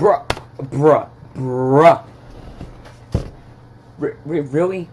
Bruh, bruh, bruh. R really?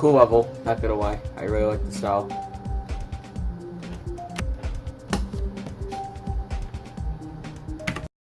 Cool level, not gonna lie. I really like the style.